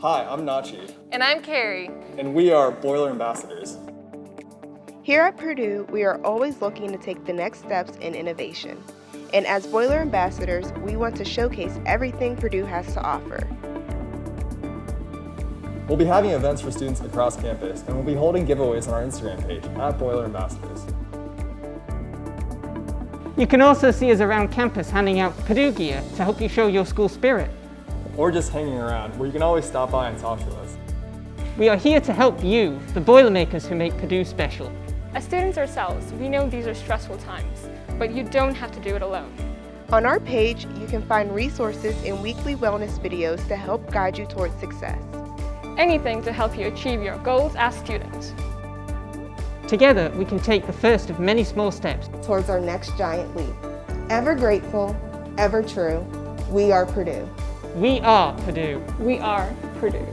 Hi, I'm Nachi, And I'm Carrie. and we are Boiler Ambassadors. Here at Purdue, we are always looking to take the next steps in innovation. And as Boiler Ambassadors, we want to showcase everything Purdue has to offer. We'll be having events for students across campus, and we'll be holding giveaways on our Instagram page at Boiler Ambassadors. You can also see us around campus handing out Purdue gear to help you show your school spirit. Or just hanging around, where you can always stop by and talk to us. We are here to help you, the Boilermakers who make Purdue special. As students ourselves, we know these are stressful times, but you don't have to do it alone. On our page, you can find resources and weekly wellness videos to help guide you towards success. Anything to help you achieve your goals as students. Together, we can take the first of many small steps towards our next giant leap. Ever grateful, ever true, we are Purdue. We are Purdue. We are Purdue.